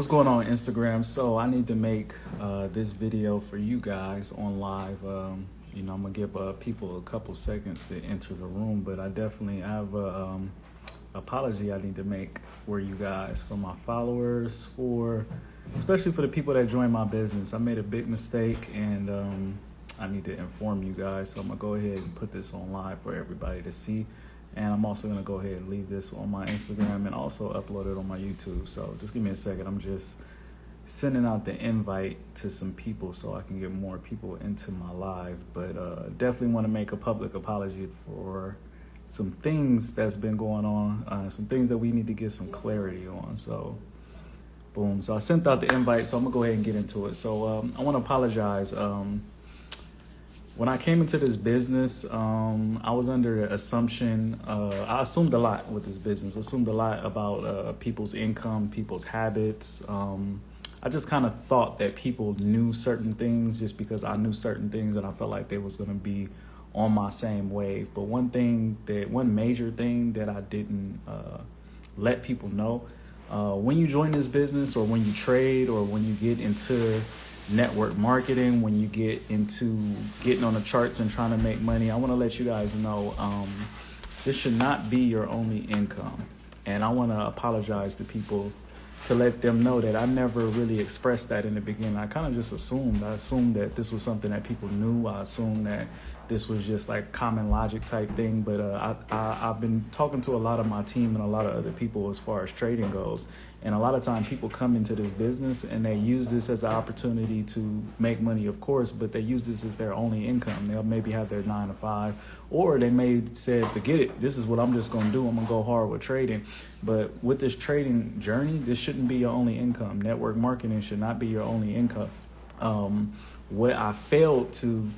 What's going on Instagram? So I need to make uh, this video for you guys on live. Um, you know, I'm gonna give uh, people a couple seconds to enter the room, but I definitely have a um, apology I need to make for you guys, for my followers, for especially for the people that join my business. I made a big mistake and um, I need to inform you guys. So I'm gonna go ahead and put this on live for everybody to see. And I'm also gonna go ahead and leave this on my Instagram and also upload it on my YouTube. So just give me a second. I'm just sending out the invite to some people so I can get more people into my live. But uh, definitely want to make a public apology for some things that's been going on, uh, some things that we need to get some clarity on. So, boom. So I sent out the invite, so I'm gonna go ahead and get into it. So um, I want to apologize. Um, when I came into this business, um, I was under the assumption, uh, I assumed a lot with this business, assumed a lot about uh, people's income, people's habits. Um, I just kind of thought that people knew certain things just because I knew certain things and I felt like they was going to be on my same wave. But one thing that, one major thing that I didn't uh, let people know, uh, when you join this business or when you trade or when you get into network marketing, when you get into getting on the charts and trying to make money, I want to let you guys know um, this should not be your only income. And I want to apologize to people to let them know that I never really expressed that in the beginning. I kind of just assumed. I assumed that this was something that people knew. I assumed that this was just like common logic type thing. But uh, I, I, have been talking to a lot of my team and a lot of other people as far as trading goes. And a lot of time people come into this business and they use this as an opportunity to make money, of course, but they use this as their only income. They'll maybe have their nine to five, or they may say, forget it, this is what I'm just gonna do. I'm gonna go hard with trading. But with this trading journey, this shouldn't be your only income. Network marketing should not be your only income. Um, what I failed to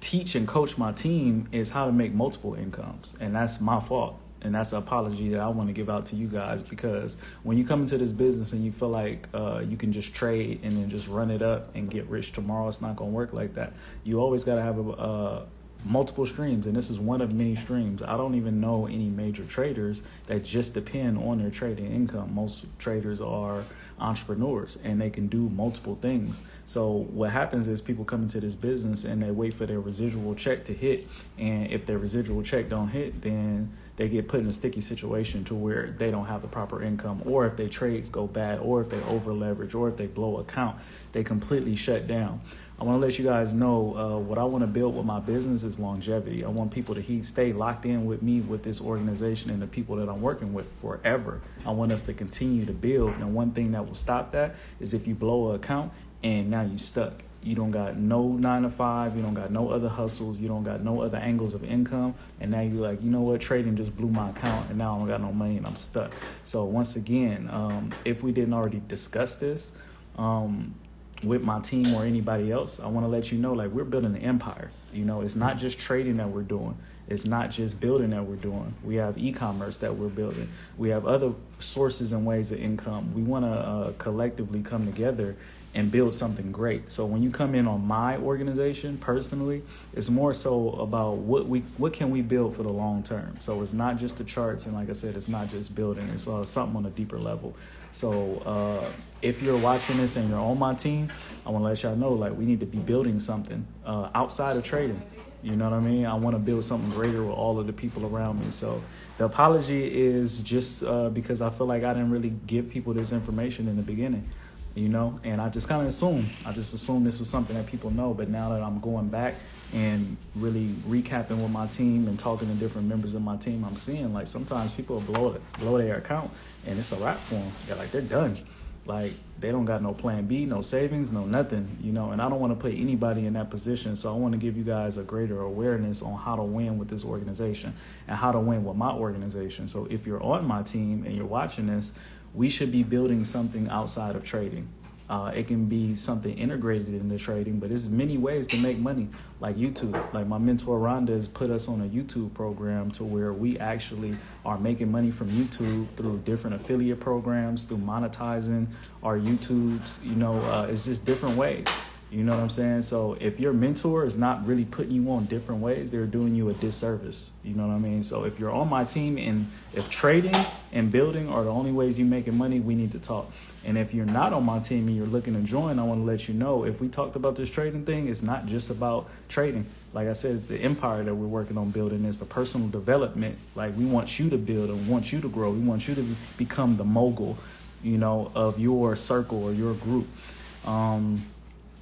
teach and coach my team is how to make multiple incomes. And that's my fault. And that's an apology that I want to give out to you guys because when you come into this business and you feel like uh, you can just trade and then just run it up and get rich tomorrow, it's not going to work like that. You always got to have a, a multiple streams and this is one of many streams. I don't even know any major traders that just depend on their trading income. Most traders are entrepreneurs and they can do multiple things. So what happens is people come into this business and they wait for their residual check to hit and if their residual check don't hit then they get put in a sticky situation to where they don't have the proper income or if their trades go bad or if they over leverage or if they blow account they completely shut down I want to let you guys know uh, what I want to build with my business is longevity. I want people to he, stay locked in with me, with this organization, and the people that I'm working with forever. I want us to continue to build. And one thing that will stop that is if you blow an account and now you're stuck. You don't got no nine to five. You don't got no other hustles. You don't got no other angles of income. And now you're like, you know what? Trading just blew my account, and now I don't got no money, and I'm stuck. So once again, um, if we didn't already discuss this, um, with my team or anybody else, I want to let you know like we're building an empire. You know, it's not just trading that we're doing. It's not just building that we're doing. We have e-commerce that we're building. We have other sources and ways of income. We want to uh, collectively come together and build something great. So when you come in on my organization personally, it's more so about what we what can we build for the long term. So it's not just the charts, and like I said, it's not just building. It's uh, something on a deeper level. So uh, if you're watching this and you're on my team, I want to let y'all know like we need to be building something uh, outside of trading. You know what I mean? I want to build something greater with all of the people around me. So the apology is just uh, because I feel like I didn't really give people this information in the beginning you know, and I just kind of assumed, I just assumed this was something that people know. But now that I'm going back and really recapping with my team and talking to different members of my team, I'm seeing like sometimes people blow it, blow their account and it's a wrap for them. They're like, they're done. Like they don't got no plan B, no savings, no nothing, you know, and I don't want to put anybody in that position. So I want to give you guys a greater awareness on how to win with this organization and how to win with my organization. So if you're on my team and you're watching this, we should be building something outside of trading. Uh, it can be something integrated into trading, but there's many ways to make money, like YouTube. Like my mentor Rhonda has put us on a YouTube program to where we actually are making money from YouTube through different affiliate programs, through monetizing our YouTubes. You know, uh, it's just different ways. You know what I'm saying? So if your mentor is not really putting you on different ways, they're doing you a disservice. You know what I mean? So if you're on my team and if trading and building are the only ways you're making money, we need to talk. And if you're not on my team and you're looking to join, I want to let you know if we talked about this trading thing, it's not just about trading. Like I said, it's the empire that we're working on building. It's the personal development. Like we want you to build and want you to grow. We want you to become the mogul, you know, of your circle or your group. Um,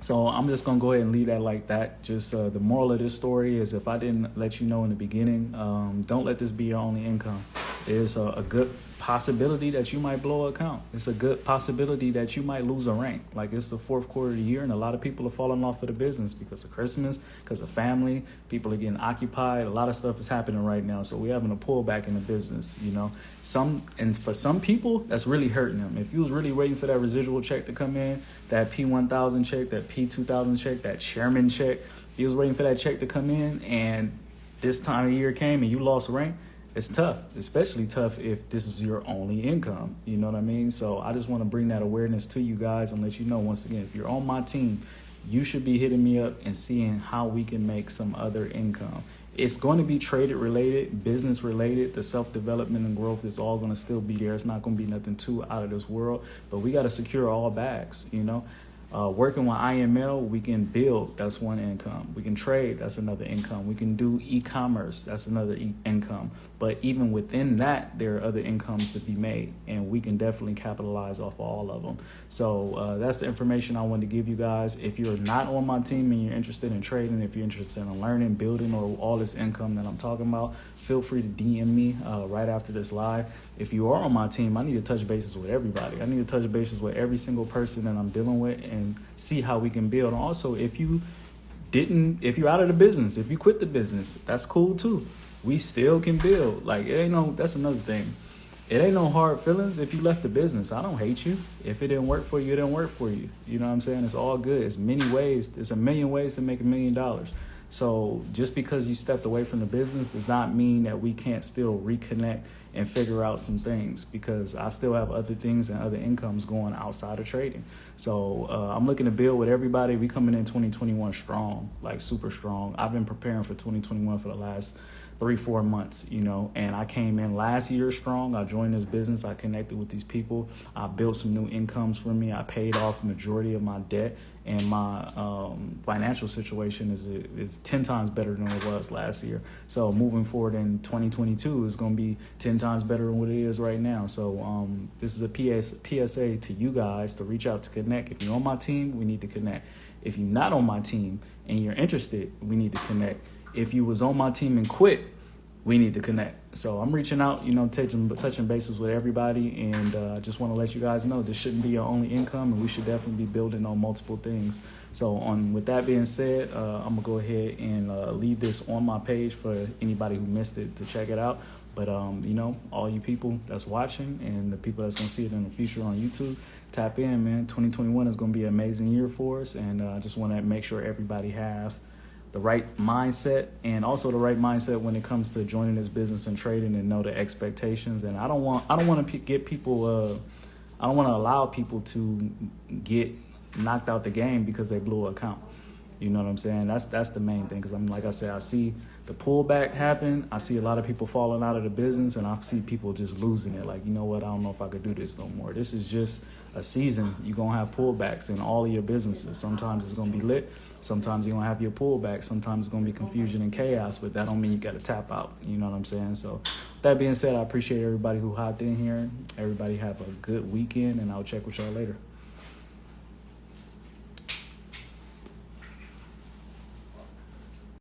so I'm just gonna go ahead and leave that like that. Just uh, the moral of this story is if I didn't let you know in the beginning, um, don't let this be your only income. There's a, a good possibility that you might blow a account. It's a good possibility that you might lose a rank. Like it's the fourth quarter of the year and a lot of people are falling off of the business because of Christmas, because of family. People are getting occupied. A lot of stuff is happening right now. So we're having a pullback in the business, you know. Some and for some people, that's really hurting them. If you was really waiting for that residual check to come in, that P1000 check, that P2000 check, that chairman check, if you was waiting for that check to come in and this time of year came and you lost rank, it's tough, especially tough if this is your only income. You know what I mean? So I just want to bring that awareness to you guys and let you know once again, if you're on my team, you should be hitting me up and seeing how we can make some other income. It's going to be traded related, business related. The self development and growth is all going to still be there. It's not going to be nothing too out of this world, but we got to secure all bags, you know? Uh, working with IML, we can build, that's one income. We can trade, that's another income. We can do e-commerce, that's another e income. But even within that, there are other incomes to be made, and we can definitely capitalize off all of them. So uh, that's the information I wanted to give you guys. If you're not on my team and you're interested in trading, if you're interested in learning, building, or all this income that I'm talking about, feel free to DM me uh, right after this live. If you are on my team, I need to touch bases with everybody. I need to touch bases with every single person that I'm dealing with and see how we can build. Also, if you didn't, if you're out of the business, if you quit the business, that's cool too. We still can build. Like, it ain't no, that's another thing. It ain't no hard feelings if you left the business. I don't hate you. If it didn't work for you, it didn't work for you. You know what I'm saying? It's all good. It's many ways. There's a million ways to make a million dollars. So just because you stepped away from the business does not mean that we can't still reconnect and figure out some things because I still have other things and other incomes going outside of trading. So uh, I'm looking to build with everybody. We coming in 2021 strong, like super strong. I've been preparing for 2021 for the last three, four months, you know, and I came in last year strong. I joined this business. I connected with these people. I built some new incomes for me. I paid off majority of my debt and my um, financial situation is, is 10 times better than it was last year. So moving forward in 2022 is going to be 10 times better than what it is right now. So um, this is a PS, PSA to you guys to reach out to connect. If you're on my team, we need to connect. If you're not on my team and you're interested, we need to connect if you was on my team and quit, we need to connect. So I'm reaching out, you know, touching touching bases with everybody, and I uh, just want to let you guys know this shouldn't be your only income, and we should definitely be building on multiple things. So on with that being said, uh, I'm gonna go ahead and uh, leave this on my page for anybody who missed it to check it out. But um, you know, all you people that's watching and the people that's gonna see it in the future on YouTube, tap in, man. 2021 is gonna be an amazing year for us, and uh, I just want to make sure everybody have the right mindset and also the right mindset when it comes to joining this business and trading and know the expectations and i don't want i don't want to get people uh, i don't want to allow people to get knocked out the game because they blew an account you know what i'm saying that's that's the main thing because i'm like i said i see the pullback happen i see a lot of people falling out of the business and i see people just losing it like you know what i don't know if i could do this no more this is just a season you're gonna have pullbacks in all of your businesses sometimes it's gonna be lit Sometimes you're gonna have your pullback. Sometimes it's gonna be confusion and chaos, but that don't mean you gotta tap out. You know what I'm saying? So that being said, I appreciate everybody who hopped in here. Everybody have a good weekend and I'll check with y'all later.